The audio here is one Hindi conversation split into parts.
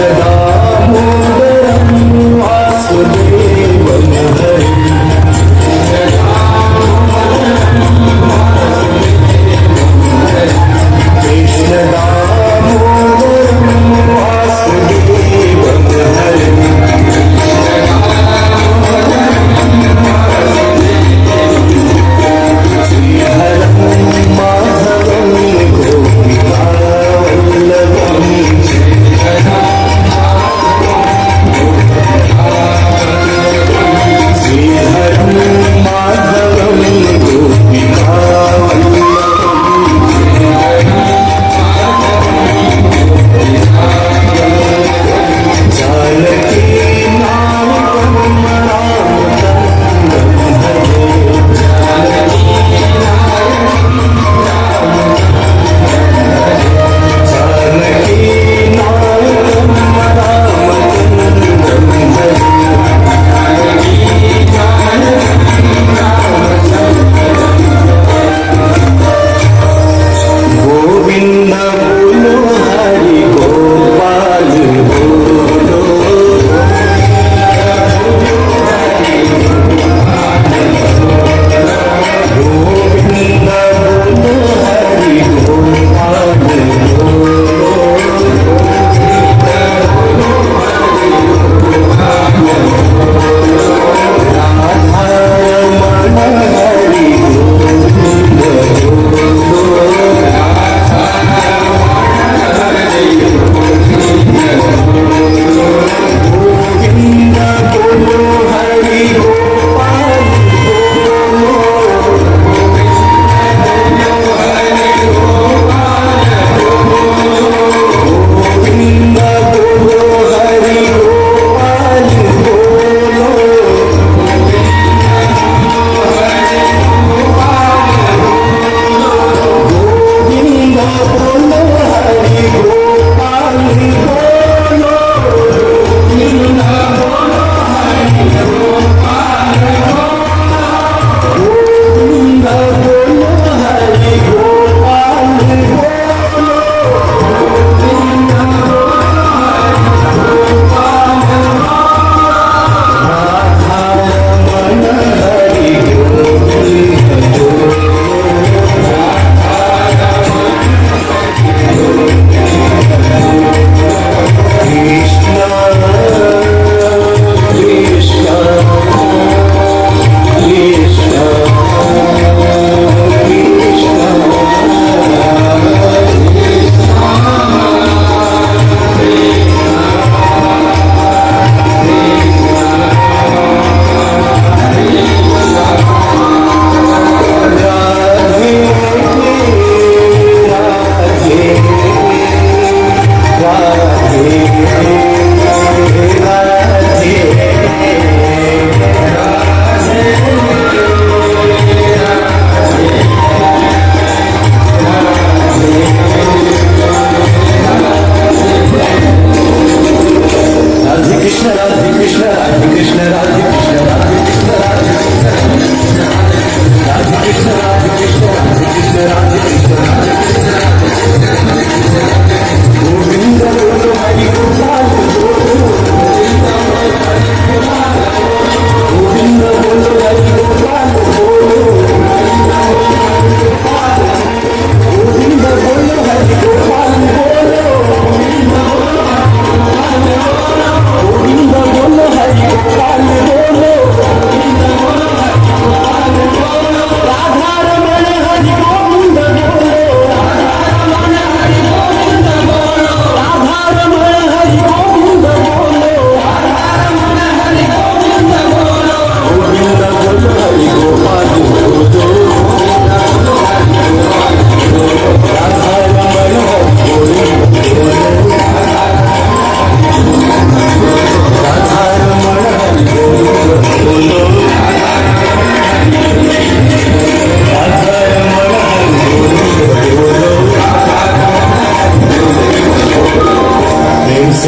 राम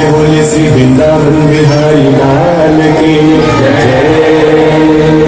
भोले सी वृंदावन बिहारी लाल की जय।